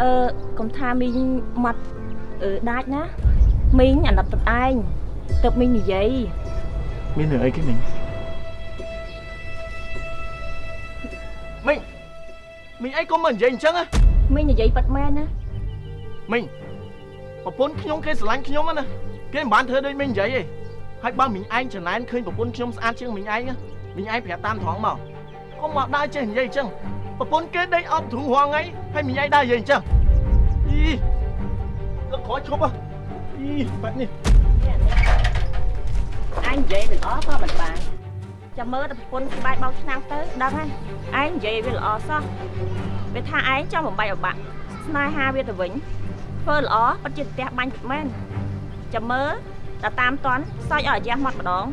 អឺកុំថាមីងមកអឺដាច់ណាមីងអាណិតទឹកឯងទៅមីងនិយាយមានរឿងអីគេមិញមិញមិញអីក៏មិននិយាយអញ្ចឹងណាមីងនិយាយប៉ិតមែនណាមិញប្រពន្ធខ្ញុំគេស្រឡាញ់ខ្ញុំណាគេមិនបានធ្វើដូចមិញនិយាយទេហើយបើមិញឯងចំណែនឃើញប្រពន្ធខ្ញុំស្អាតជាងមិញឯងណាមិញឯងប្រាប់តាមត្រង់មកកុំមកដើរចេះនិយាយអញ្ចឹងប្រពន្ធគេដេកអប់ទ្រូងរងថ្ងៃ ហើយមិញឯងដើរនិយាយអញ្ចឹងអីលោកក្រោយឈប់ហ៎អីបាត់នេះអញនិយាយវាល្អក៏មិនបានចាំមើលតែប្រពន្ធក្បែរបោកឆ្នាំងទៅដឹងហើយឯងនិយាយវាល្អសោះវាថាឯងចង់បំបីអបាក់ស្នេហាវាទៅវិញធ្វើល្អពិតជាផ្ទះបាញ់ពិតមែនចាំមើលតែតាមតន់សើចឲ្យអាយ៉ាស់មាត់ម្ដង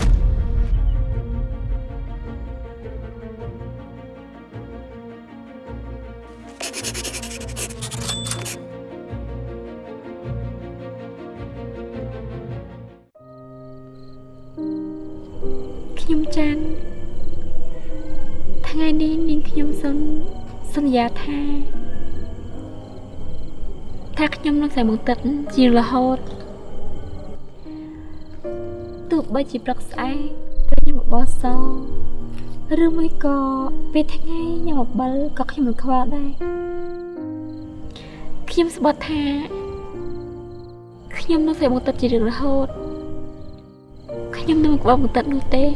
នឹងតែមកទឹកជារហូតទោះបីជាព្រឹកស្អែកខ្ញុំបបោសឬមួយក៏ពេលថ្ងៃខ្ញុំអំបិលក៏ខ្ញុំមិនខ្វល់ដែរខ្ញុំស្បត់ថាខ្ញុំនឹងតែមកទឹកជារៀងរហូតខ្ញុំនឹងមិនក្បត់មកទឹកនោះទេស្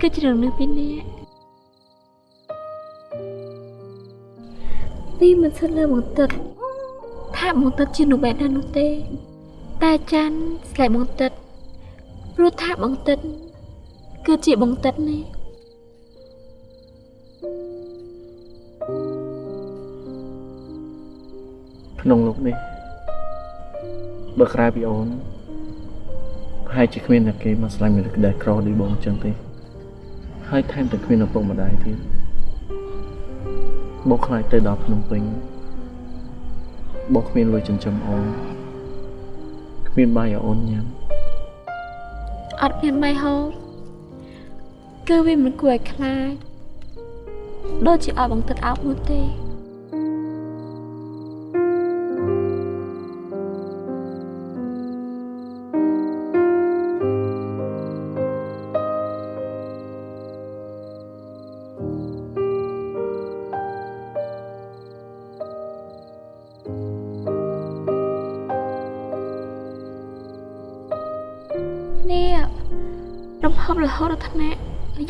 ឬក៏ជ្រឿងនឹងពីអ្នកនេះមិនសិនលើបង្ទឹកថាបង្ទឹកជានោះបែបណានោះទេ តែចាន់ស្លែកបង្ទឹកព្រោះថាបង្ទឹកគឺជាបង្ទឹកនេះក្នុងលោកនេះបើក្រៅពីអូនប្រហែលជាគ្មានតែគេមកស្លាញ់មានក្តីក្រដូចបងអញ្ចឹងទេ ហើយថែមទាំងគ្មានឪពុកម្ដាយទៀតបងខ្លាចទៅដល់ភ្នំពេញបងគ្មានលុយចិញ្ចឹមអូនគ្មានបាយឲ្យអូនញ៉ាំអត់មានបាយហូបគឺវាមិនគួរឲ្យខ្លាចដូចជាឲ្យបង្ទឹកអោបនោះទេ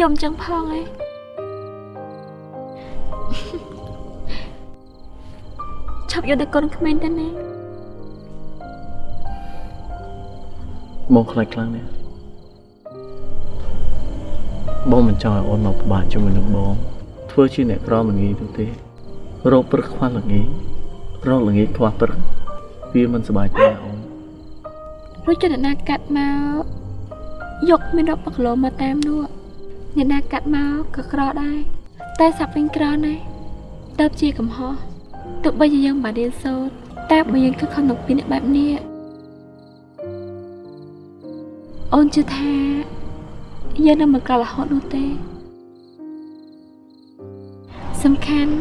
យំចឹងផងឯងឈប់យកតែកូនក្មេងទៅណាបងខ្លាចខ្លាំងណាស់បងមិនចង់ឲ្យអូនមកពិបាកជាមួយនឹងបងធ្វើជាអ្នកក្រមិនងាយទៅទេរោគព្រឹកខ្វះល្ងាចរោគល្ងាចខ្វះព្រឹកវាមិនសុបាយទេណាអូនរួចចនណាកាត់មកយកមានរាប់គីឡូមកតាមនោះ អ្នកណាកាត់មកក៏ក្រដែរតែសាប់វិញក្រណាស់ទៅជាកំហុសទោះបីជាយើងបានរៀនសូត្រតែបើយើងខិតខំនឹងពីអ្នកបែបនេះអូនជឿថាយើងនឹងមិនក្ររហូតនោះទេសំខាន់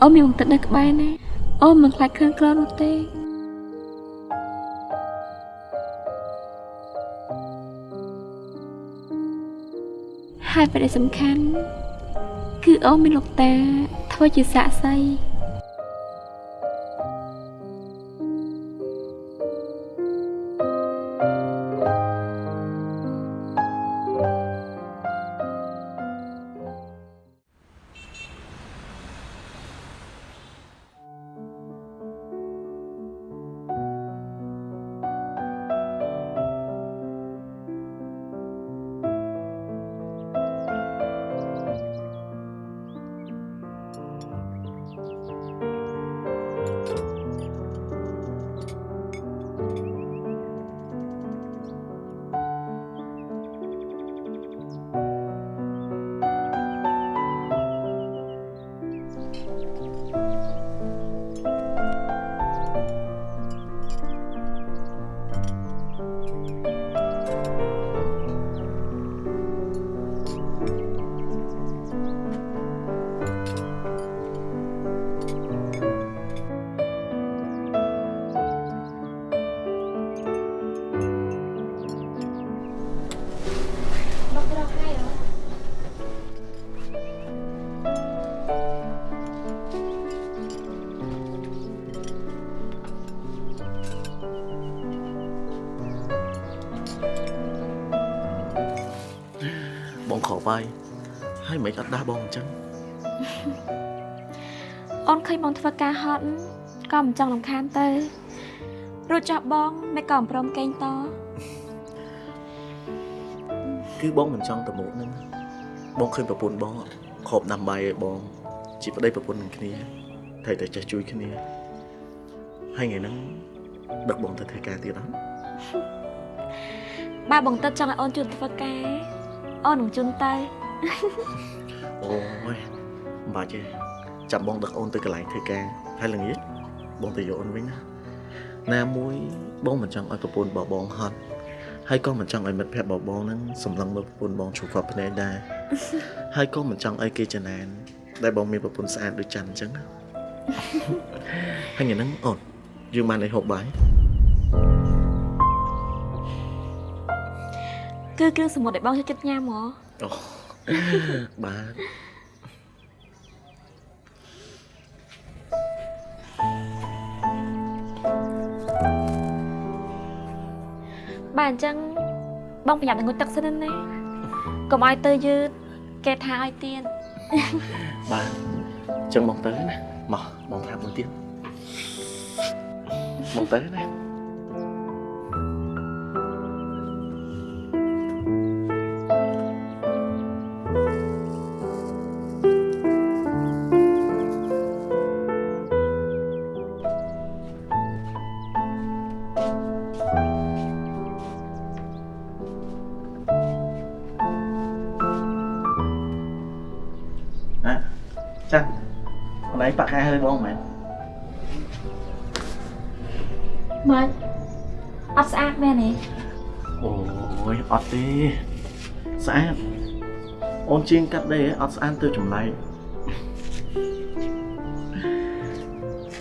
អូនមានបង្តិតនៅក្បែរណាអូនមិនខ្លាចគ្រឿងក្រនោះទេ ហើយប្រទេសសំខាន់ គឺអូនមានលោកតាធ្វើជាសាក់សី បាយហើយមិនអត់ដាស់បងអញ្ចឹងអូនឃើញបងធ្វើការហត់ក៏មិនចង់រំខានទៅរួចចោះបងមិនក៏មិនព្រមកេងតគឺបងមិនចង់ទៅមុខហ្នឹងបងឃើញប្រពន្ធបងខប់ដាំបាយឲ្យបង ជាប្តីប្រពន្ធនឹងគ្នាត្រូវតែចេះជួយគ្នាហើយថ្ងៃហ្នឹងដឹកបងទៅធ្វើការទៀតអត់បើបងទឹកចង់ឲ្យអូនជួយធ្វើការ អូននឹងជន់ទៅអូយមិនបាច់ទេចាំបងដឹកអូនទៅកន្លែងធ្វើការហើយល្ងាចបងទៅយកអូនវិញណាណាមួយបងមិនចង់ឲ្យប្រពន្ធរបស់បងហត់ហើយក៏មិនចង់ឲ្យមិត្តភក្តិរបស់បងហ្នឹងសម្លឹងមើលប្រពន្ធបងជួបគាត់ភ្នែកដែរហើយក៏មិនចង់ឲ្យគេចំណានដែលបងមានប្រពន្ធស្អាតដូចច័ន្ទអញ្ចឹងណាហើយថ្ងៃហ្នឹងអូនយើងបានឲ្យហូបបាយ គឺគ្រឿងសមុទ្រដែលបងចូលចិត្តញ៉ាំហ៎អូបាទបាទអញ្ចឹងបងប្រយ័ត្ននឹងងុយទឹកសិនណាកុំឲ្យទៅយឺតគេថាឲ្យទៀតបាទអញ្ចឹងបងទៅណាមកបងប្រាប់មួយទៀតបងទៅណាណា ជាងកាត់ដេរអត់ស្អាតទៅចម្លែក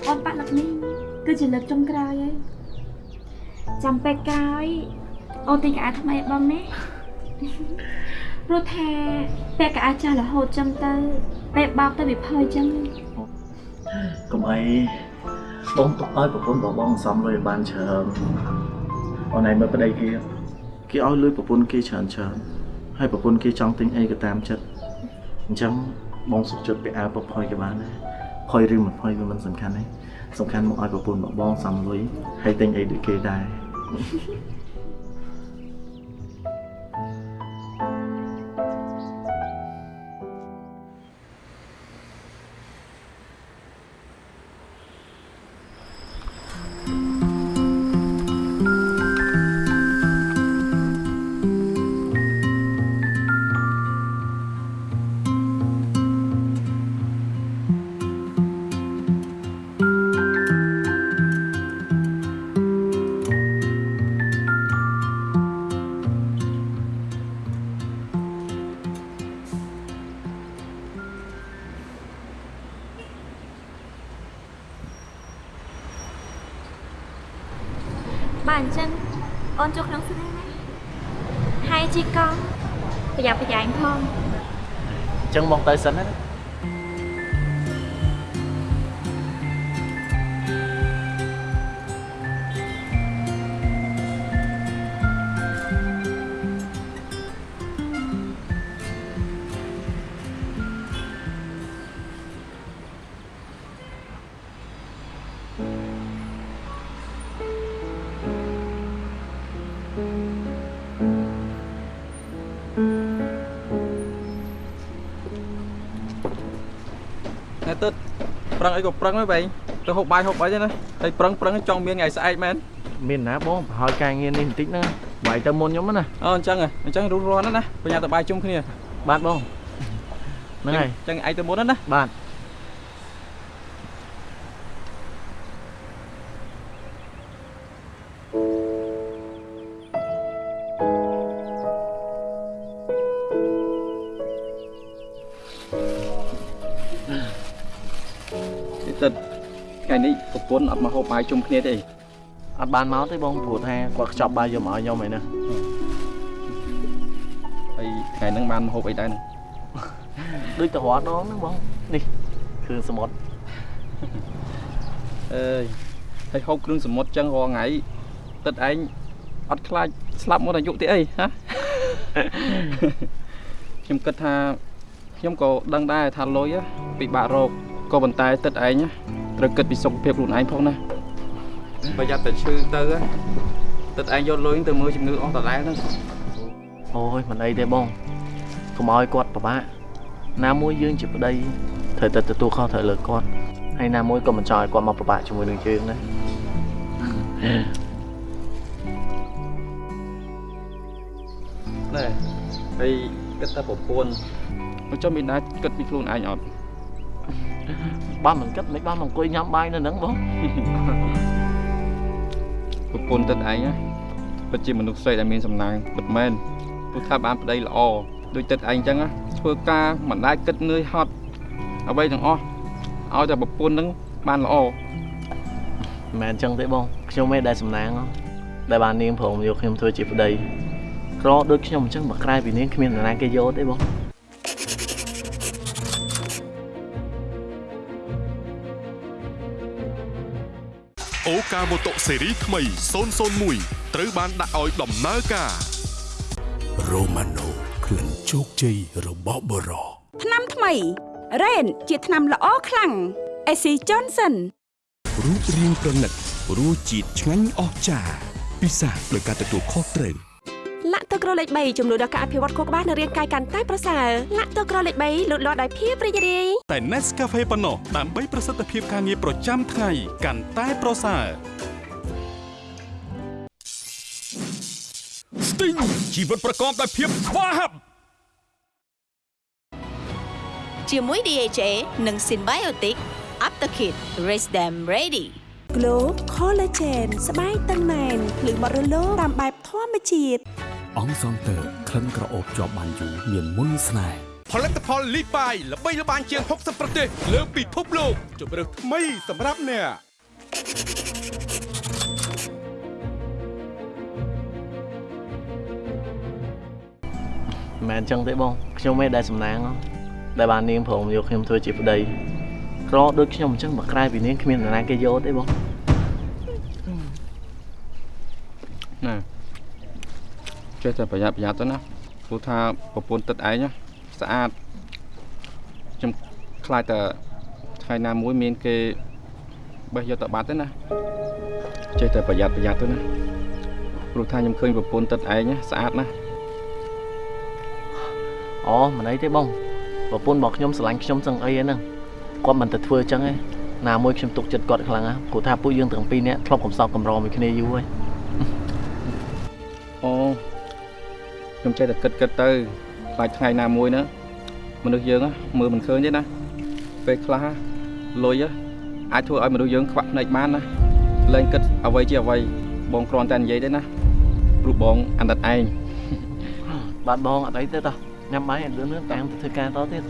អូនប៉ាក់លើកនេះគឺជាលើកចុងក្រោយហើយចាំពេលក្រោយអូនទិញកៅអៅថ្មីឲ្យបងណាព្រោះថាពេលកៅអៅចាស់រហូតចឹងទៅពេលបោកទៅវាផើចឹងកុំអីបងទុកឲ្យប្រពន្ធរបស់បងសំលុយឲ្យបានច្រើនអូនឯងមើលប្តីគេគេឲ្យលុយប្រពន្ធគេច្រើនច្រើន ហើយប្រពន្ធគេចង់ទិញអីក៏តាមចិត្តអញ្ចឹងបងសុខចិត្តពាក់អាវពផុយក៏បានដែរផុយឬមិនផុយវាមិនសំខាន់ទេសំខាន់មកឲ្យប្រពន្ធរបស់បងសំលុយហើយទិញអីដូចគេដែរ អ ប្រឹងអីក៏ប្រឹងហើយបែងទៅហូបបាយហូបអីទេណាហើយប្រឹងប្រឹងចង់មានថ្ងៃស្អែកមែនមានណាបងប្រហែលការងារនេះបន្តិចណាបាយទៅមុនខ្ញុំណាអូអញ្ចឹងហ៎អញ្ចឹងរួចរាល់ណាស់ណាប្រញាប់ទៅបាយជុំគ្នាបាទបងហ្នឹងហើយអញ្ចឹងឯងទៅមុនណាណាបាទ ថ្ងៃនេះប្រពន្ធអត់មកហូបបាយជុំគ្នាទេអត់បានមកទេបងព្រោះថាគាត់ខ្ចប់បាយយកមកឲ្យខ្ញុំឯណាហើយថ្ងៃហ្នឹងបានមកហូបអីដែរហ្នឹងដូចទៅរាល់ដងហ្នឹងបងនេះគ្រឿងសមុទ្រអើយហើយហូបគ្រឿងសមុទ្រចឹងរាល់ថ្ងៃទឹកឯងអត់ខ្លាចស្លាប់មកអាយុទេអីហ៎ខ្ញុំគិតថាខ្ញុំក៏ដឹងដែរថាលុយពិបាករកក៏ប៉ុន្តែទឹកឯងណា ត្រូវគិតពីសុខភាពខ្លួនឯងផងណាប្រយ័ត្នតែឈឺទៅណាទឹកឯងយកលុយទៅមើលជំងឺអស់ដដែលហ្នឹងអូយមិនអីទេបងកុំឲ្យគាត់ពិបាកណាមួយយើងជាប្តីត្រូវតែទទួលខុសត្រូវលើគាត់ហើយណាមួយក៏មិនចង់ឲ្យគាត់មកពិបាកជាមួយនឹងយើងដែរណែហើយគិតថាប្រពន្ធមកចុះមានដែរគិតពីខ្លួនឯងអត់ បាទមិនគិតមិនបានមកអង្គុយញ៉ាំបាយនៅហ្នឹងបងប្រពន្ធទឹកឯងណាពិតជាមនុស្សស្រីដែលមានសំណាងពិតមែនព្រោះថាបានប្តីល្អដូចទឹកឯងអញ្ចឹងណាធ្វើការមិនដែលគិតនឿយហត់អ្វីទាំងអស់ឲ្យតែប្រពន្ធហ្នឹងបានល្អមិនមែនអញ្ចឹងទេបងខ្ញុំឯងដែលសំណាងហ៎ដែលបាននាងព្រមយកខ្ញុំធ្វើជាប្តីក្រដូចខ្ញុំអញ្ចឹងមកក្រៅពីនាងគ្មាននរណាគេយកទេបង អូកាម៉ូតូស៊េរីថ្មី001ត្រូវបានដាក់ឲ្យដំណើរការរ៉ូម៉ាណូក្លិនជោគជ័យរបស់បរោថ្នាំថ្មីរ៉េនជាថ្នាំល្អខ្លាំងអេស៊ីចុនសិនរូបរាងប្រណិតរសជាតិឆ្ងាញ់អស្ចារ្យពិសាដោយការទទួលខុសត្រូវលា ក់ទឹកក្រលេខ3ជំនួយដល់ការអភិវឌ្ឍខួរក្បាលនិងរាងកាយកាន់តែប្រសើរលាក់ទឹកក្រលេខ3លូតលាស់ដោយភាពរីករាយតែ Nescafe ប៉ុណ្ណោះដើម្បីប្រសិទ្ធភាពការងារប្រចាំថ្ងៃកាន់តែប្រសើរ Sting ជីវិតប្រកបដោយភាពស្វាហាប់ជាមួយ DHA និង Symbiotic Aptakit Raise them ready Glow Collagen ស្បែកតឹងណែនភ្លឺបត់រលោងតាមបែបធម្មជាតិ អង្គសងតើក្លិនក្រអូបជាប់បានយូរមានមុនស្នេហ៍ផលិតផលលីបាយល្បីល្បាញជាង60ប្រទេសលើពិភពលោកជម្រើសថ្មីសម្រាប់អ្នកមិនមែនអញ្ចឹងទេបងខ្ញុំឯងដែលសំណាងហ៎ដែលបាននាងព្រមយកខ្ញុំធ្វើជាប្តីក្រដូចខ្ញុំអញ្ចឹងមកក្រៅពីនាងគ្មាននរណាគេយកទេបងណា ចេះតែប្រយ័ត្នប្រយ័ត្នទៅណាព្រោះថាប្រពន្ធទឹកឯងណាស្អាតខ្ញុំខ្លាចតែថ្ងៃណាមួយមានគេបេះយកទៅបាត់ទេណាចេះតែប្រយ័ត្នប្រយ័ត្នទៅណាព្រោះថាខ្ញុំឃើញប្រពន្ធទឹកឯងណាស្អាតណាស់អូមិនអីទេបងប្រពន្ធរបស់ខ្ញុំស្រឡាញ់ខ្ញុំសឹងអីហ្នឹងគាត់មិនទៅធ្វើអញ្ចឹងទេណាមួយខ្ញុំទុកចិត្តគាត់ខ្លាំងណាស់ព្រោះថាពួកយើងទាំងពីរនាក់ធ្លាប់កំសត់កំរមួយគ្នាយូរហើយ ខ្ញុំចេះតែគិតគិតទៅខ្លាចថ្ងៃណាមួយណាមនុស្សយើងណាមើលមិនឃើញទេណាពេលខ្លះលុយណាអាចធ្វើឲ្យមនុស្សយើងខ្វាក់ភ្នែកបានណាលែងគិតអ្វីជាអ្វីបងគ្រាន់តែនិយាយទេណាព្រោះបងអាណិតឯងបាទបងអត់អីទេតោះញ៉ាំបាយឲ្យលឿនៗតាមទៅធ្វើការតទៀត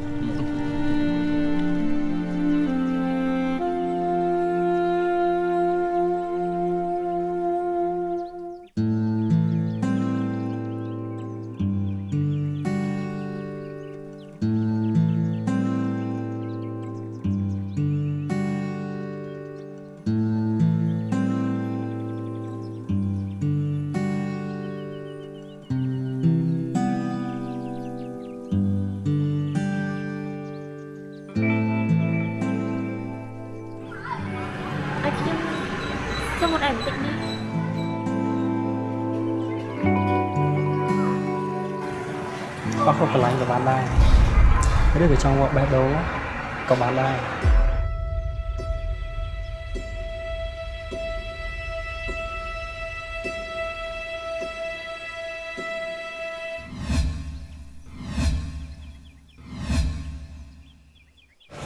ដែរឬក៏ចង់មកបេះដូងក៏បានដែរ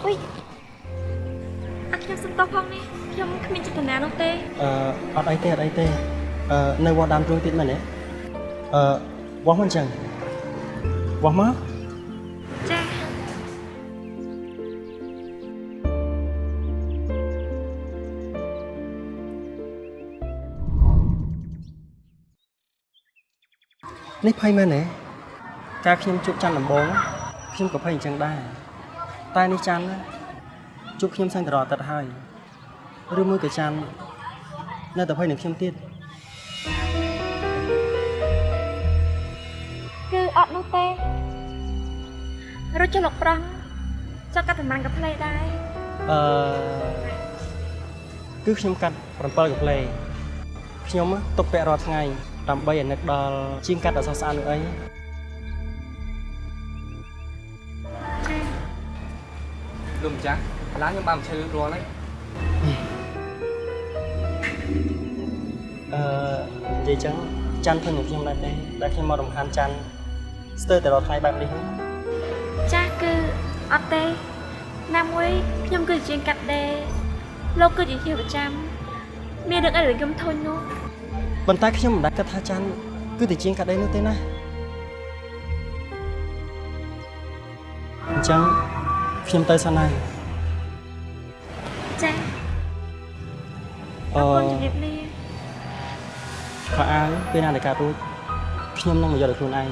អុយអាខ្ញុំសុំតោះផងនេះខ្ញុំគ្មានចេតនានោះទេអឺអត់អីទេអត់អីទេអឺនៅវត្តដើមទ្រូងទៀតមែនទេអឺវាស់មិនចឹងវាស់មក នេះភ័យមែនទេកាលខ្ញុំជួបច័ន្ទដំបងខ្ញុំក៏ភ័យអញ្ចឹងដែរតែនេះច័ន្ទណាជួបខ្ញុំសឹងតរអាទិត្យហើយឬមួយក៏ច័ន្ទនៅតែភ័យនឹងខ្ញុំទៀតគឺអត់នោះទេរត់ចុះលោកប្រងចុះកាត់តំណាំងកាផ្លេដែរអឺគឺខ្ញុំកាត់7កាផ្លេខ្ញុំទុកពាក់រាល់ថ្ងៃ ដើម្បីឲ្យនឹកដល់ជាងកាត់អសស្អាតនោះអីលោកម្ចាស់កន្លងខ្ញុំបានឈើរាល់ហើយអឺនិយាយចឹងច័ន្ទឃើញនឹងខ្ញុំដែរទេដែលខ្ញុំមករំខានច័ន្ទស្ទើរតែរាល់ថ្ងៃបែបនេះហ្នឹងចាស់គឺអត់ទេណាមួយខ្ញុំគឺជាជាងកាត់ដេរលោកគឺជាជាប្រចាំមានរឿងអីដែលខ្ញុំធុញនោះ ប៉ុន្តែខ្ញុំមិនដែលគិតថាច័ន្ទគឺតែជាងកាត់ដេរនោះទេណាអញ្ចឹងខ្ញុំទៅសិនហើយចាស់អឺអរគុណជម្រាបលាខោអាវពេលណាដែលកាត់រួចខ្ញុំនឹងមកយកដល់ខ្លួនឯង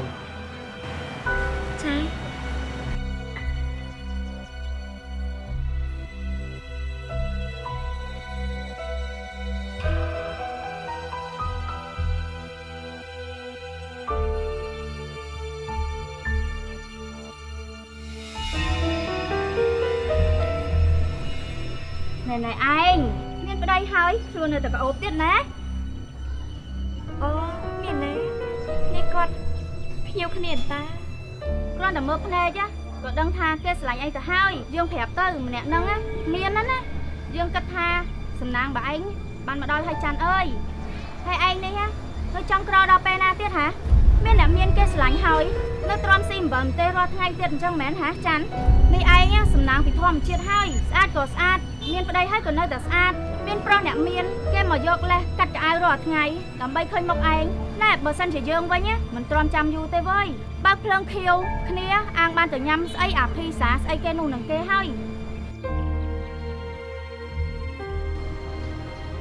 ណែណែឯងមានប្តីហើយខ្លួននៅតែប្អូបទៀតណាអូមានទេនេះគាត់ភ្ញៀវគ្នាតាគ្រាន់តែមើលភ្នែកណាក៏ដឹងថាគេស្រឡាញ់ឯងទៅហើយយើងប្រាប់ទៅម្នាក់ហ្នឹងណាមានណាណាយើងគិតថាសំណាងបើឯងបានមកដល់ហើយច័ន្ទអើយហើយឯងនេះណានៅចង់ក្រដល់ពេលណាទៀតហាមានអ្នកមានគេស្រឡាញ់ហើយនៅទ្រាំស៊ីអំបិលទេរាល់ថ្ងៃទៀតអញ្ចឹងមែនហាច័ន្ទនេះឯងណាសំណាងពីធម្មជាតិហើយស្អាតក៏ស្អាត មានប្តីហើយក៏នៅតែស្អាតមានប្រុសអ្នកមានគេមកយកលេសកាត់កៅអៅរាល់ថ្ងៃដើម្បីឃើញមុខឯងណែបើសិនជាយើងវិញណាមិនទ្រាំចាំយូរទេវើយបើកភ្លើងខៀវគ្នាអាងបានទៅញ៉ាំស្អីអាភីសាស្អីគេនោះនឹងគេហើយ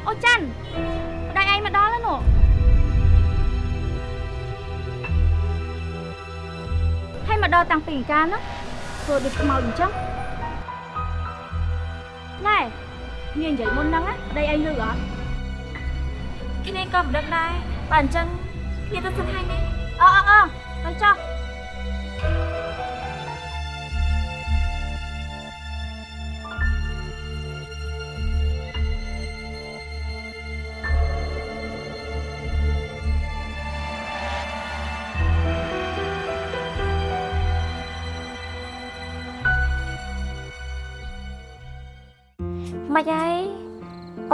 អូច័ន្ទប្តីឯងមកដល់ហើយនោះហើយមកដល់តាំងពីកាលនោះធ្វើដូចខ្មោចអញ្ចឹង ណែគ្នានិយាយមុនហ្នឹងណាប្តីឯងលឺអត់គ្នាក៏មិនដឹងដែរបើអញ្ចឹងគ្នាទៅសិនហើយណាអឺអឺអឺទៅចុះ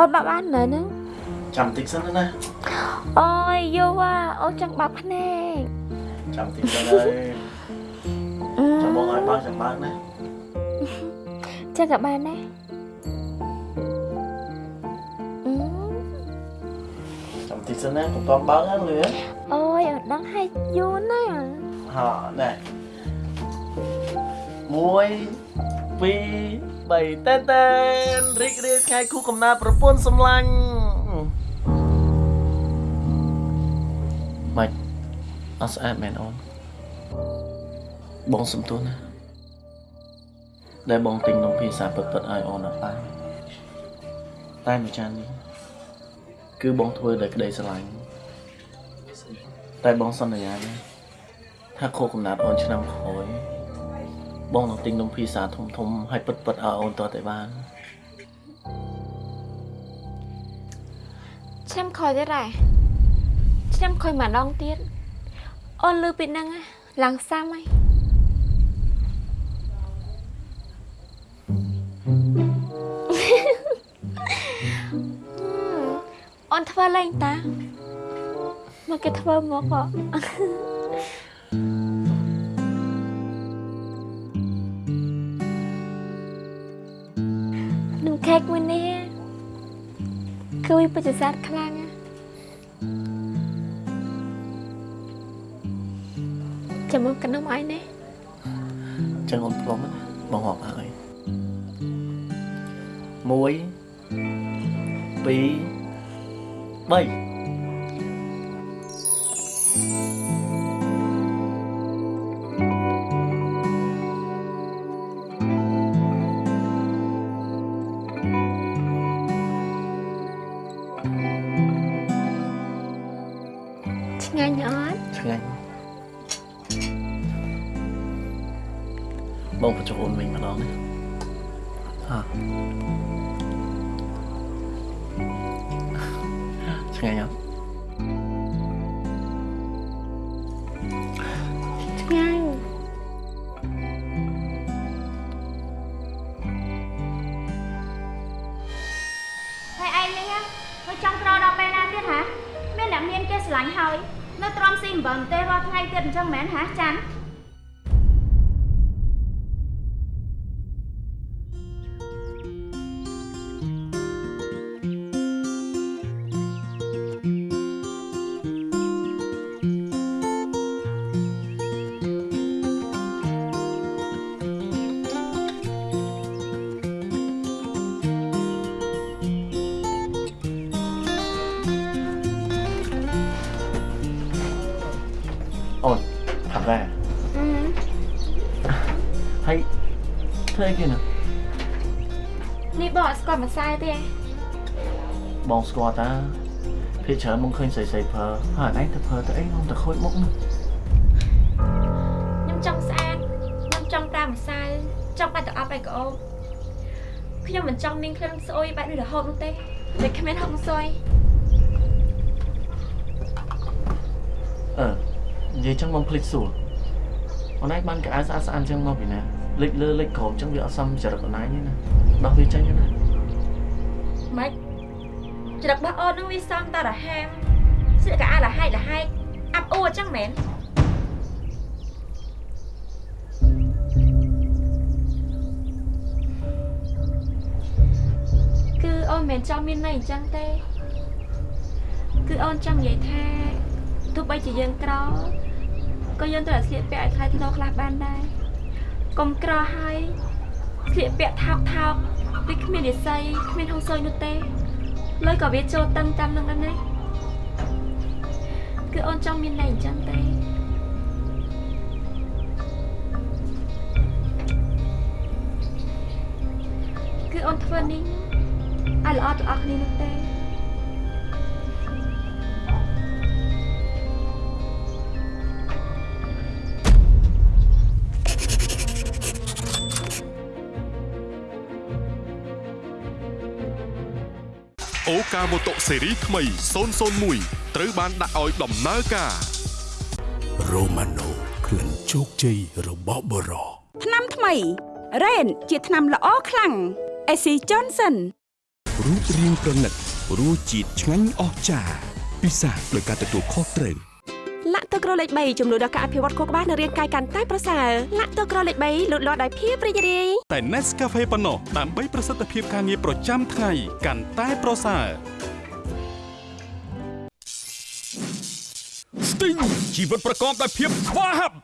អូនបាក់បាននៅហ្នឹងចាំតិចសិនណាអូយយូវ៉ាអូនចង់បាក់ភ្នែកចាំតិចសិនហើយចាំបងឲ្យបើកចាំបើកណាចឹងក៏បានដែរអឺចាំតិចសិនណាកុំតបើកណាលឿនអូយអូនដឹងឲ្យយូរណាស់ហ่าណែ1 2 3តែនតែនរីករាយថ្ងៃគូកំណើតប្រពន្ធសម្លាញ់ម៉េចអត់ស្អាតមែនអូនបងសំទោសណាដែលបងទិញនំភាសាពិតពិតៗឲ្យអូនអត់បានតែមួយចាននេះគឺបងធ្វើដោយក្តីស្រឡាញ់តែបងសន្យាណាថាខុសកំណត់អូនឆ្នាំក្រោយ បងនឹងទិញនំភីសាធំធំៗឲ្យពិតពិតៗឲ្យអូនតតែបានឆ្នាំក្រោយទៀតដែរឆ្នាំក្រោយម្ដងទៀតអូនលឺពីហ្នឹងណាឡើងសាំហើយអូនធ្វើលេងតាមកគេធ្វើមកហ៎ ខេកមួយនេះគឺវាពិតជាស្អាតខ្លាំងណាស់ចាំមកកណ្ដុំអីនេះចឹងអូនព្រមណាបងរាប់ហើយ1 2 3 ហើយនៅទ្រាំស៊ីអំបិលទេរាល់ថ្ងៃទៀតអញ្ចឹងមែនហ៎ចាន់អូ បងអត់ស្គាល់ម្សៅទេបងស្គាល់តាភាគច្រើនមកឃើញស្រីស្រីប្រើហើយឯងទៅប្រើទៅអីខ្ញុំទៅខូចមុខណាខ្ញុំចង់ស្អាតខ្ញុំចង់ប្រើម្សៅចង់បាច់ទៅអប់អីក៏អូបខ្ញុំមិនចង់មានក្លិនស្អុយបែបនេះរហូតនោះទេតែគ្មានហុកស្អុយអឺនិយាយចឹងមកភ្លេចសួរអូនឯងបានកៅអៅស្អាតស្អាតចឹងមកពីណាលេចលើលេចក្រោមចឹងវាអត់សមចរិតអូនឯងទេណាដោះវាចេញទៅណាម៉េច ច្រឹករបស់អូននឹងវាសំតារហាមស្លៀកកៅអៅលហែកលហែកអាប់អួរអញ្ចឹងមែនគឺអូនមិនមែនចង់មានន័យអញ្ចឹងទេគឺអូនចង់និយាយថាទោះបីជាយើងក្រក៏យើងត្រូវតែស្លៀកពាក់ឲ្យថ្លៃថ្នូរខ្លះបានដែរកុំក្រហើយស្លៀកពាក់ថោកថោកដូចគ្មានរិស័យគ្មានហុងស៊ុយនោះទេ លុយក៏វាចូលតឹងតាមនឹងដែរណាគឺអូនចង់មានន័យអញ្ចឹងទេគឺអូនធ្វើនេះឲ្យល្អទាំងអស់គ្នានោះទេ កាម៉ូតូស៊េរីថ្មី001ត្រូវបានដាក់ឲ្យដំណើរការរ៉ូម៉ាណូក្លិនជោគជ័យរបស់បរោថ្នាំថ្មីរ៉េនជាថ្នាំល្អខ្លាំងអេស៊ីចនសិនរូបរាងប្រណិតរសជាតិឆ្ងាញ់អស្ចារ្យពិសាដោយការទទួលខុសត្រូវលាក់ ទឹកក្រលេខ3ចំនួនដល់ការអភិវឌ្ឍខួរក្បាលនិងរាងកាយកាន់តែប្រសើរលាក់ទឹកក្រលេខ3លូតលាស់ដោយភាពរីករាយតែ Nescafe ប៉ុណ្ណោះដើម្បីប្រសិទ្ធភាពការងារប្រចាំថ្ងៃកាន់តែប្រសើរ Sting ជីវិតប្រកបដោយភាពស្វាហាប់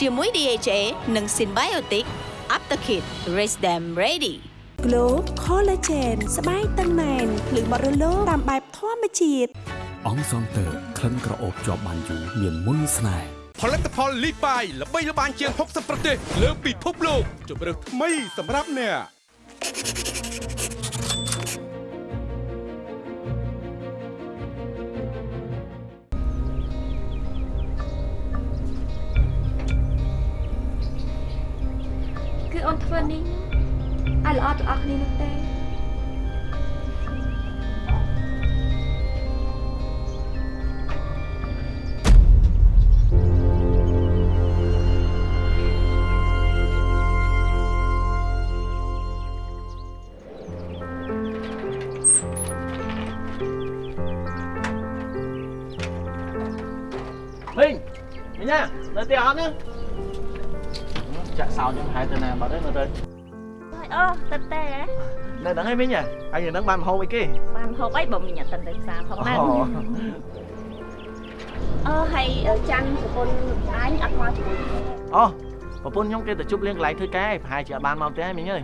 ជាមួយ DHA និង Symbiotic Aptakit Raise them ready Glow Collagen ស្បែកតឹងណែនភ្លឺបត់រលោងតាមបែបធម្មជាតិ អង្គសន្តើក្លិនក្រអូបជាប់បានយូរមានមុនស្នេហ៍ផលិតផលលីបាយល្បីល្បាញជាង60ប្រទេសលើពិភពលោកជម្រើសថ្មីសម្រាប់អ្នកគឺអូនធ្វើនេះឲ្យល្អទាំងអស់គ្នានោះទេ នៅហ្នឹងឯងមីងហ៎ហើយនៅហ្នឹងបានមហូបអីគេបានហូបអីបើមីងអត់តិនទៅផ្សារផងណាអូអឺហើយច័ន្ទប្រពន្ធអញអត់មកជាមួយគ្នាអូប្រពន្ធខ្ញុំគេទៅជប់លៀងកន្លែងធ្វើការឯងប្រហែលជាអត់បានមកផ្ទះឯងមីងអើយ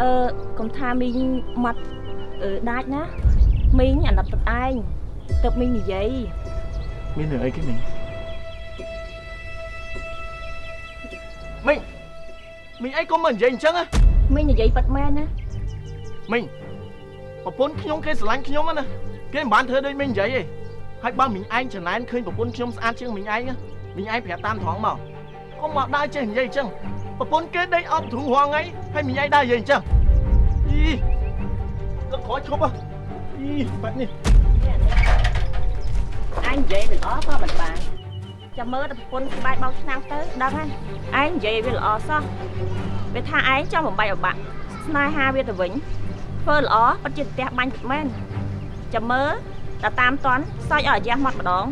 អឺកុំថាមីងមកអឺដាច់ណាមីងអាណិតទឹកឯងទឹកមីងនិយាយមានរឿងអីគេមីងមីងមីងអីកុំមកនិយាយអញ្ចឹងណាមីងនិយាយប៉ាត់មែនណា មីងប្រពន្ធខ្ញុំគេស្រឡាញ់ខ្ញុំណាគេមិនបានធ្វើដូចមីងនិយាយទេហើយបើមីងឯងចំណែនឃើញប្រពន្ធខ្ញុំស្អាតជាងមីងឯងណាមីងឯងប្រាប់តាមត្រង់មកកុំមកដើរចេះនិយាយអញ្ចឹងប្រពន្ធគេដេកអប់ទ្រូងរាល់ថ្ងៃហើយមីងឯងដើរនិយាយអញ្ចឹងអីលឹកក្រោយឈប់ហ៎អីបាត់នេះអញនិយាយវាល្អក៏មិនបានចាំមើលតែប្រពន្ធស្បែកបោកឆ្នាំងទៅដឹងហើយឯងនិយាយវាល្អសោះវាថាឯងចង់បំបីអបាក់ស្នេហាវាទៅវិញ ធ្វើល្អពិតជាផ្ទះបាញ់ពិតមែនចាំមើលតែតាមតន់សើចឲ្យអាយ៉ាស់មកម្ដង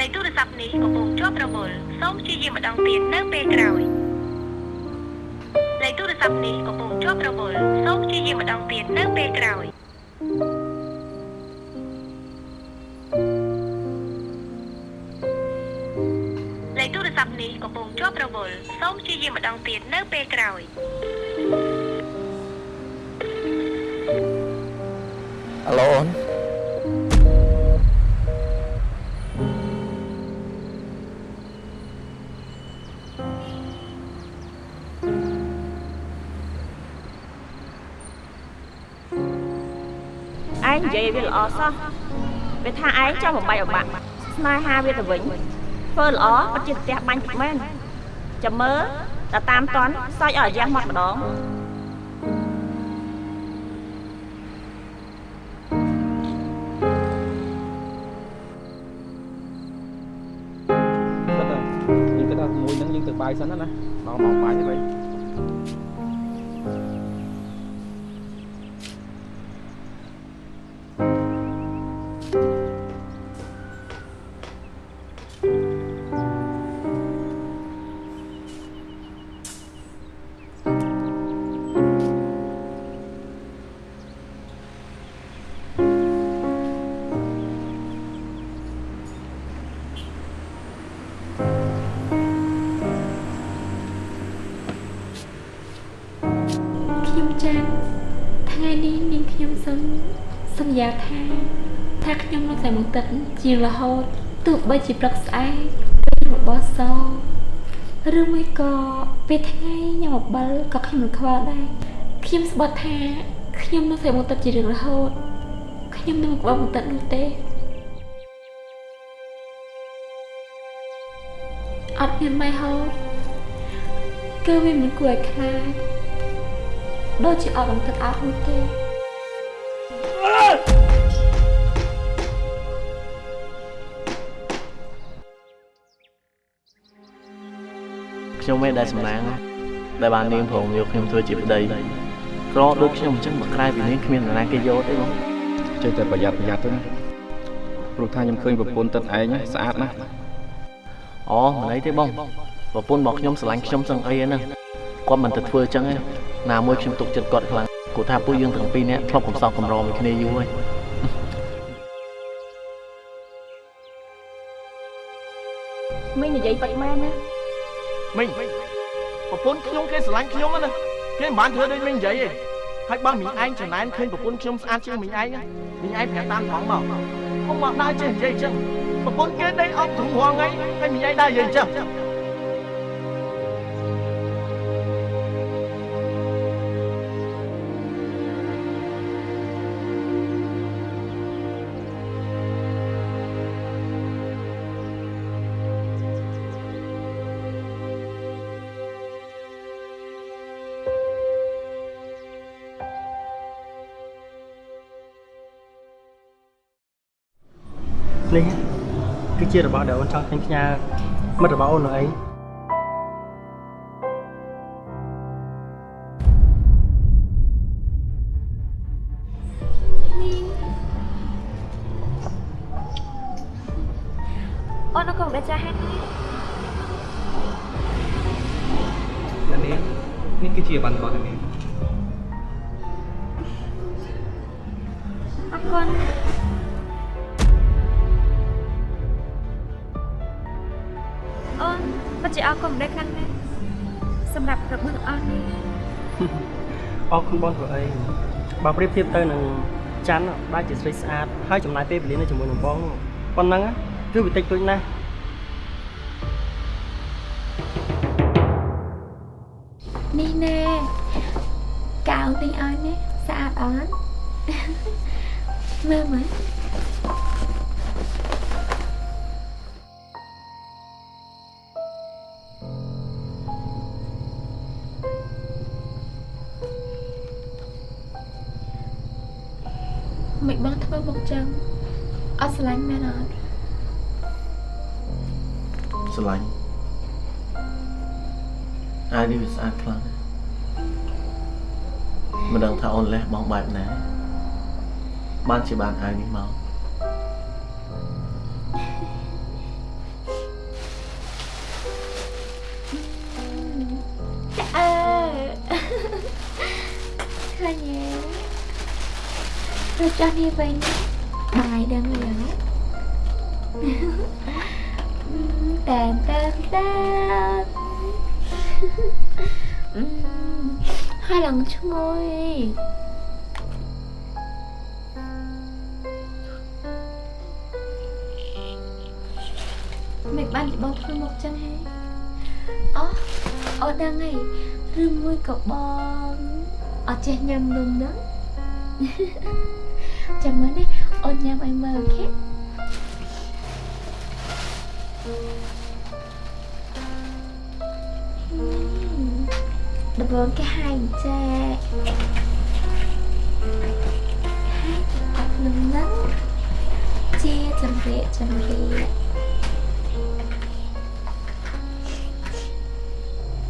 លេខទូរស័ព្ទនេះកំពុងជាប់រវល់សូមព្យាយាមម្ដងទៀតនៅពេលក្រោយលេខទូរស័ព្ទនេះកំពុងជាប់រវល់សូមព្យាយាមម្ដងទៀតនៅពេលក្រោយលេខទូរស័ព្ទនេះកំពុងជាប់រវល់សូមព្យាយាមម្ដងទៀតនៅពេលក្រោយអាឡូអូន សោះវាថាឯងចង់បំបីអបាក់ស្នេហាវាទៅវិញធ្វើល្អពិតជាផ្ទះបាញ់ពិតមែនចាំមើលតែតាមតន់សើចឲ្យអាយ៉ាស់មកម្ដងគិតថាយើងគិតថាមួយហ្នឹងយើងទៅបាយសិនណាណាមកមកបាយទៅវិញខ្ញុំ នាងខ្ញុំសូមសន្យាថាថាខ្ញុំនឹងតែមកទឹកជាងរហូតទោះបីជាព្រឹកស្អែកពេលរបស់សឬមួយក៏ពេលថ្ងៃញ៉ាំអំបិលក៏ខ្ញុំនឹងខ្វល់ដែរខ្ញុំស្បត់ថាខ្ញុំនឹងតែមកទឹកជារៀងរហូតខ្ញុំនឹងមិនក្បត់មកទឹកនោះទេអត់មានម៉ែហូតគឺវាមិនគួរឲ្យខ្លាចដូចជាអត់បង្ទឹកអត់មួយទេ ខ្ញុំឯងដែលសំណាងដែលបាននាងព្រមយកខ្ញុំធ្វើជាប្តីក្រដូចខ្ញុំអញ្ចឹងមកក្រៅពីនាងគ្មាននរណាគេយកទេបងចេះតែប្រយ័ត្នប្រយ័ត្នទៅណាព្រោះថាខ្ញុំឃើញប្រពន្ធទឹកឯងស្អាតណាស់អូមិនអីទេបងប្រពន្ធរបស់ខ្ញុំស្រឡាញ់ខ្ញុំសឹងអីហ្នឹងគាត់មិនទៅធ្វើអញ្ចឹងទេណាមួយខ្ញុំទុកចិត្តគាត់ខ្លាំងគាត់ថាពួកយើងទាំងពីរនាក់ធ្លាប់កំសោកកំរមួយគ្នាយូរហើយមីងនិយាយពិតមែនណា មីងប្រពន្ធខ្ញុំគេស្រឡាញ់ខ្ញុំណាគេមិនបានធ្វើដូចមីងនិយាយទេហើយបើមីងឯងចំណែនឃើញប្រពន្ធខ្ញុំស្អាតជាងមីងឯងមីងឯងប្រាប់តាមត្រង់មកកុំមកដើរចេះនិយាយអញ្ចឹងប្រពន្ធគេដេកអប់ទ្រូងរាល់ថ្ងៃហើយមីងឯងដើរនិយាយអញ្ចឹង នេះគឺជារបស់ដែលអូនចង់ឃើញផ្ញើមិត្តរបស់អូននោះអី បើប្រៀបធៀបទៅនឹងច័ន្ទដែលជាស្រីស្អាតហើយចំណាយពេលវេលានៅជាមួយនឹងបងប៉ុណ្ណឹងគឺវាតិចតួចណាស់ មិនបងធ្វើមកចឹងអត់ស្រឡាញ់មែនអត់ស្រឡាញ់អាយនេះវាស្អាតខ្លាំងណាស់មិនដឹងថាអូនលះបង់បែបណាបានជាបានអាយនេះមក ទេទៅចុះនេះវិញបាយដឹងយ៉ាងតែតែតែហើយឡើងឈ្ងុយមិនបានជាបងធ្វើមកចឹងហេអូអូដឹងហើយឬមួយក៏បងអត់ចេះញ៉ាំនំហ្នឹង ចាំមើលនេះអូនញ៉ាំឲ្យមើលអូខេដំបូងគេហាយចែហាយអត់នំហ្នឹងជាចម្រៀកចម្រៀក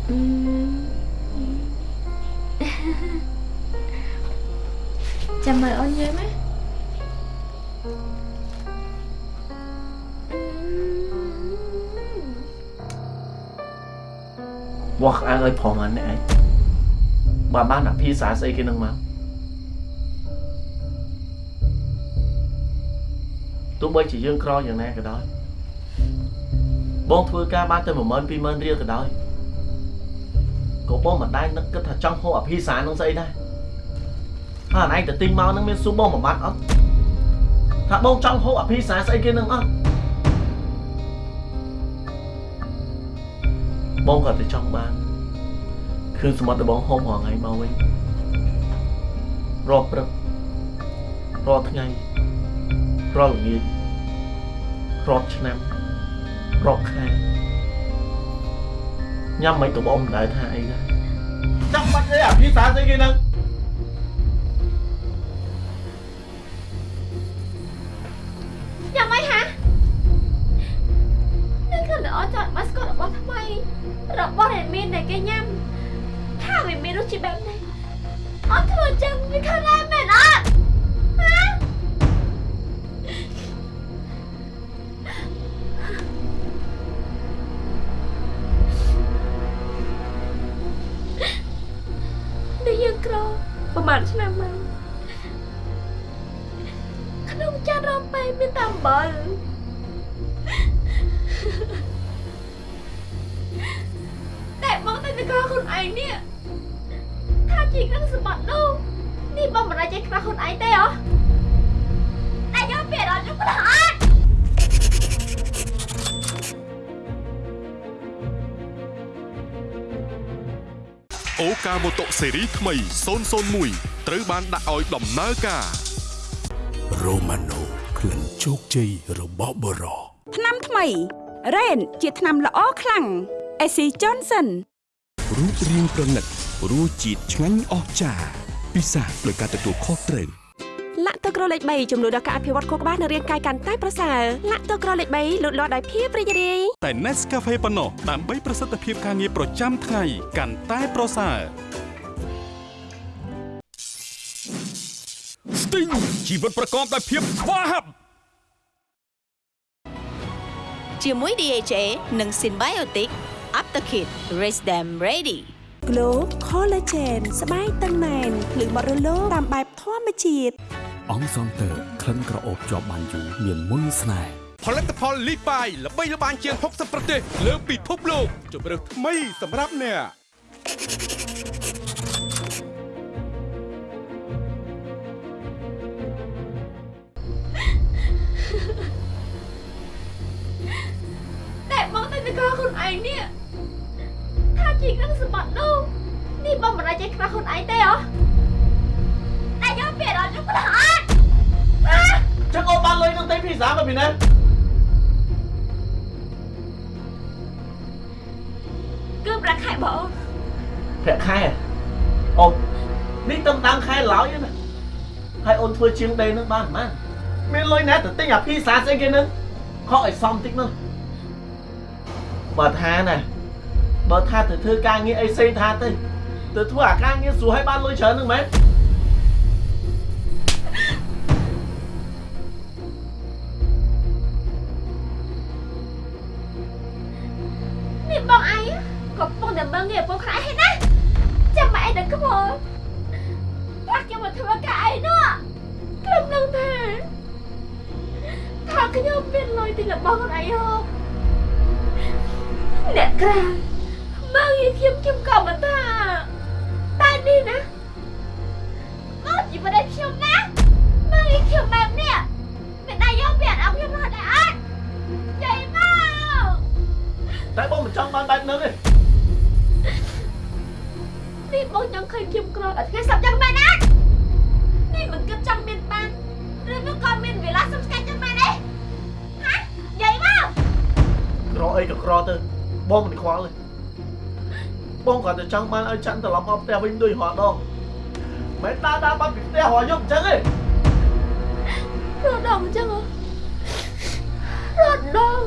អឺចាំមើលអូនយើងណា វាស់ក្អាងឲ្យផងអានេះឯងបើបានអភិសាស្អីគេនឹងមកទោះបីជាយើងក្រយ៉ាងណាក៏ដោយបងធ្វើការបានទៅ10000 20000រៀលក៏ដោយក៏បងមិនដែលនឹកគិតថាចង់ហូបអភិសានឹងស្អីដែរហើយអនឯងទៅទិញមកនឹងមានស៊ូបងមួយម៉ាត់អត់ថាបងចង់ហូបអភិសាស្អីគេនឹងអត់ បងក៏តែចង់បានឃើញសមុទ្ររបស់ហូបរាល់ថ្ងៃមកវិញរាល់ព្រឹករាល់ថ្ងៃរាល់ល្ងាចរាល់ឆ្នាំរាល់ខែញ៉ាំមិនក៏បងមិនដែលថាអីដែរចាំបាច់អីអភិសាស្អីគេនឹងយ៉ាង ចានរំបែមានតែអំបិលតែបងតែតកខ្លួនឯងនេះថាជីកនឹងសម្បត្តិនោះនេះបងមិនអាចចេះខ្វះខ្លួនឯងទេហ៎តែយកពេលអត់យកប្រហែលអូកាម៉ូតូស៊េរីថ្មី001ត្រូវបានដាក់ឲ្យដំណើរការ រ៉ូម៉ាណូក្លិនជោគជ័យរបស់បរោថ្នាំថ្មី Rain ជាថ្នាំល្អខ្លាំង AC Johnson រូបរាងប្រណិតរសជាតិឆ្ងាញ់អស្ចារ្យពិសាដោយការទទួលខុសត្រូវលាក់ទឹកក្រលេខ3ចំនួនដល់ការអភិវឌ្ឍខួរក្បាលនិងរាងកាយកាន់តែប្រសើរលាក់ទឹកក្រលេខ3លូតលាស់ដោយភាពរីករាយតែ Nescafe ប៉ុណ្ណោះដើម្បីប្រសិទ្ធភាពការងារប្រចាំថ្ងៃកាន់តែប្រសើរ Sting ជីវិតប្រកបដោយភាពស្វាហាប់ជាមួយ DHA និង Symbiotic Aptakit Raise them ready Glow Collagen ស្បែកតឹងណែនភ្លឺបត់រលោងតាមបែបធម្មជាតិអង្គសងតើក្លិនក្រអូបជាប់បានយូរមានមុនស្នេហ៍ផលិតផលលីបាយល្បីល្បាញជាង60ប្រទេសលើពិភពលោកជម្រើសថ្មីសម្រាប់អ្នក បងមិនអាចចេះខ្វះខ្លួនឯងទេហ៎តែយកពេលដល់យកប្រហែលចឹងអូនបានលុយនឹងទិញភីហ្សាមកពីណាគឺប្រាក់ខែបងប្រាក់ខែអូននេះតំដាំខែឡើយណាហើយអូនធ្វើជាងដេនឹងបានប៉ុន្មានមានលុយណាទៅទិញអាភីហ្សាស្អីគេនឹងខកឲ្យសមតិចនោះបើថាណាបើថាទៅធ្វើការងារអីផ្សេងថាទៅ ទៅធ្វើអាការងារស្រួលឲ្យបានលុយច្រើននឹងមែននេះ អីក៏ក្រទៅបងមិនខ្វល់ទេបងគាត់តែចង់បានឲ្យចាន់ត្រឡប់មកផ្ទះវិញដូចរាល់ដងមិនដើរដើរបាត់ពីផ្ទះរាល់យប់អញ្ចឹងទេរត់ដល់អញ្ចឹងហ៎រត់ដល់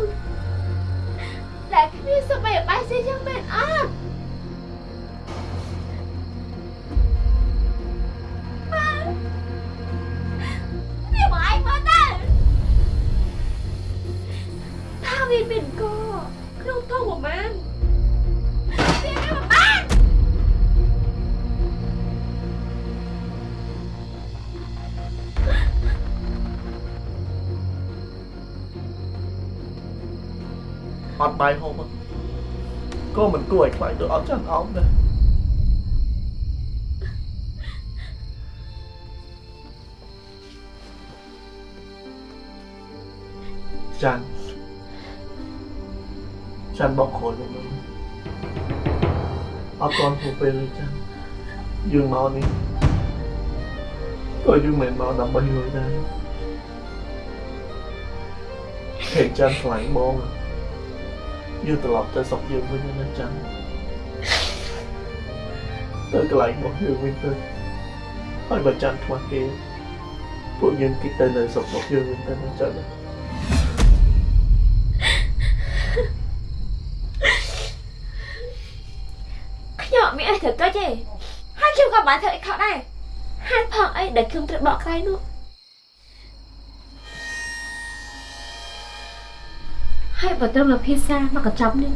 តែគ្មានសម្បីបាយស៊ីចឹងមែនអត់វាមកឯងមើលទៅថាវាមានកក្នុ ងធុងប្រហែលវាមានប្រហែលអត់បាយហូបទេក៏មិនគួរឲ្យខ្លា ច័ន្ទបកខ្លួនវិញអត់ទាន់ទៅពេលទេច័ន្ទយើងមកនេះក៏យើងមិនមកដើម្បីលុយដែរហេតុច័ន្ទខ្លាំងបងយើងត្រឡប់ទៅសុកយើងវិញណាច័ន្ទទៅកន្លែងរបស់យើងវិញទៅហើយបើច័ន្ទខ្វះគេពួកយើងគិតទៅនៅសុករបស់យើងវិញទៅណាច័ន្ទ អត់មានអីត្រូវកិច្ចទេហើយខ្ញុំក៏បានធ្វើអីខុសដែរហេតុផងអីដែលខ្ញុំត្រូវបកក្រៃនោះហើយបើត្រឹមតែភាសាមកកញ្ចប់នេះ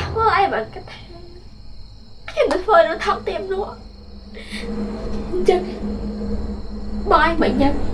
ធ្វើអីបានគិតថាខ្ញុំទៅធ្វើនៅថោកទៀមនោះអញ្ចឹងបងឯងមិនញ៉ាំ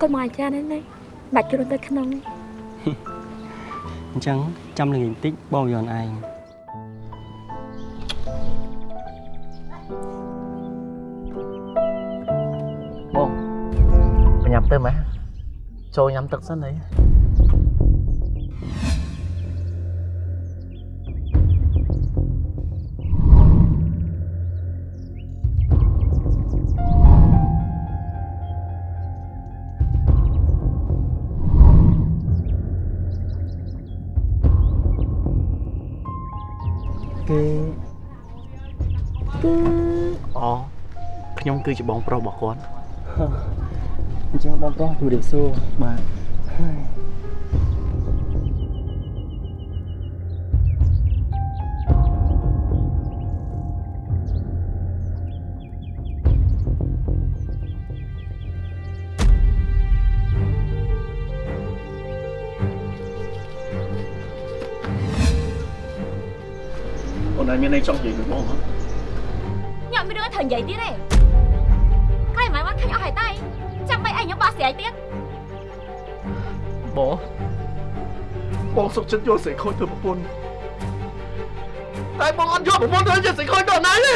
អូនអរគុណមកអាចារ្យនេះនេះបាច់ជ្រុលទៅក្នុងអញ្ចឹងចាំល្ងាចបន្តិចបងយន់ឯងបងញ៉ាំទៅម៉េះចូលញ៉ាំទឹកសិនអី ខ្ញុំគឺជាបងប្រុសរបស់គាត់អញ្ចឹងបងប្រុសជំរាបសួរបាទហើយអូនឯងមានអីចង់និយាយមួយបងហ៎ញ៉ាំមានរឿងឲ្យត្រូវនិយាយទៀតទេ ហើយតៃចាំបីឯងខ្ញុំបោះស្រាយទៀតបងបងសុខចិត្តយកស្រីខូចធ្វើប្រពន្ធតែបងអត់យកប្រពន្ធធ្វើជាស្រីខូចដល់ណាទេ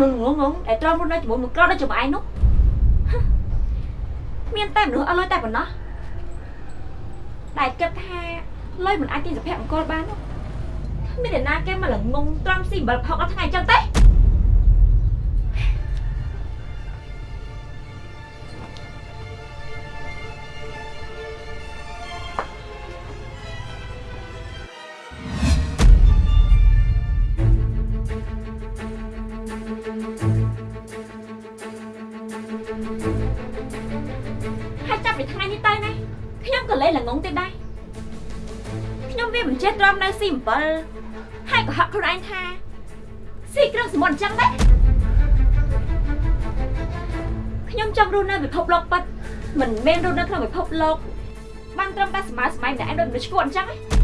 មានមនុស្សងងងដែលត្រង់រស់នៅជាមួយមួយក្រដូចជាមួយឯងនោះហឹមមានតែមនុស្សអត់លុយតែប៉ុណ្ណោះដែលគិតថាលុយមិនអាចទិញសុភមង្គលបាននោះមានតែណាគេមកល្ងងត្រង់ស៊ីអំបិលផុកដល់ថ្ងៃអញ្ចឹងទេ ស៊ីអំបិលហើយក៏ហាក់ខ្លួនឯងថាស៊ីគ្រឿងសមុទ្រអញ្ចឹងដែរខ្ញុំចង់រស់នៅពិភពលោកពិតមិនមែនរស់នៅក្នុងពិភពលោកបានត្រឹមតែសម័យសម័យម្នាក់ឯងដូចមនុស្សឈួតអញ្ចឹងទេទៅ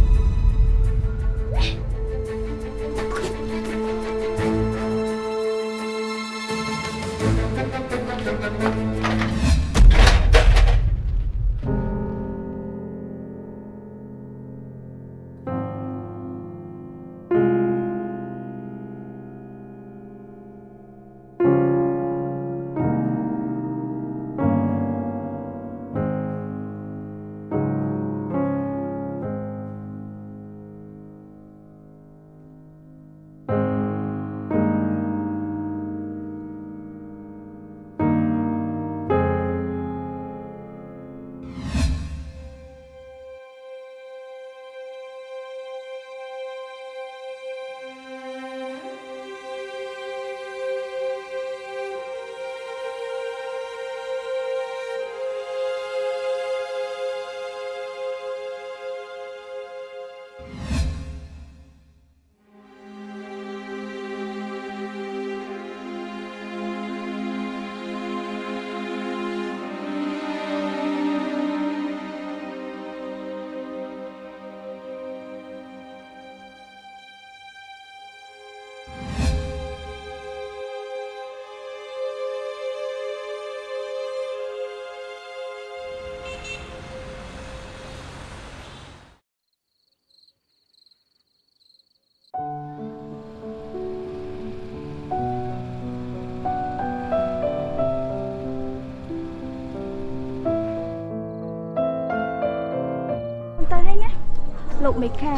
លោកមេខា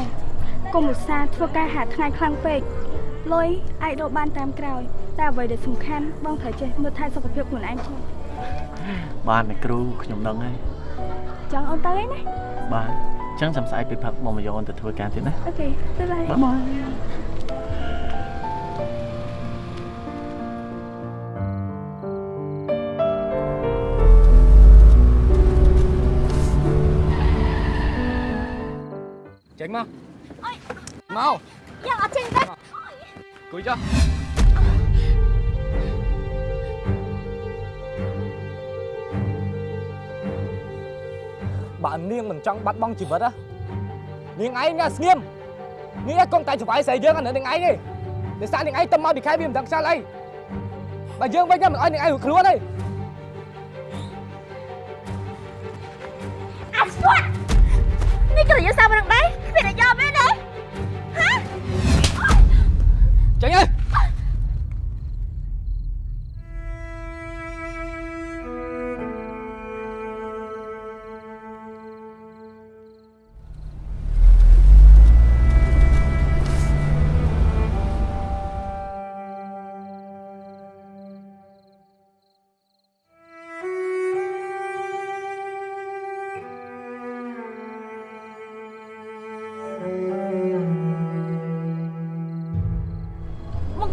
កុំឧស្សាហ៍ធ្វើការហាថ្ងៃខ្លាំងពេកលុយអាចរកបានតាមក្រោយ តែអ្វីដែលសំខាន់បងត្រូវចេះមើលថែសុខភាពខ្លួនឯងផងបានអ្នកគ្រូខ្ញុំដឹងហើយចង់អូនទៅហើយណាបាទអញ្ចឹងចាំស្អែកពេលផឹកមកមកយកអូនទៅធ្វើការទៀតណាអូខេទៅហើយបាយបាយ cho. Bạn niên mình trong bắt bóng chỉ vật á. Niên ấy nghe nghiêm nghĩa con tài chụp ấy sẽ dương anh nữa niên ấy đi. Để sao niên ấy tâm mau bị khai viêm đằng xa đây? bà dương với nhau mình ơi niên ấy hụt luôn đây. anh xuống នេះគឺយើងសាប់រង ម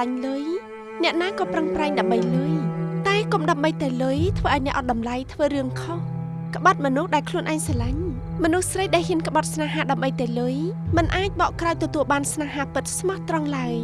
ណាក៏ស្រឡាញ់លុយអ្នកណាក៏ប្រឹងប្រែងដើម្បីលុយតែកុំដើម្បីតែលុយធ្វើឲ្យអ្នកអត់តម្លៃធ្វើរឿងខុសក្បត់មនុស្សដែលខ្លួនឯងស្រឡាញ់មនុស្សស្រីដែលហ៊ានក្បត់ស្នេហាដើម្បីតែលុយមិនអាចបកក្រោយទទួលបានស្នេហាពិតស្មោះត្រង់ឡើយ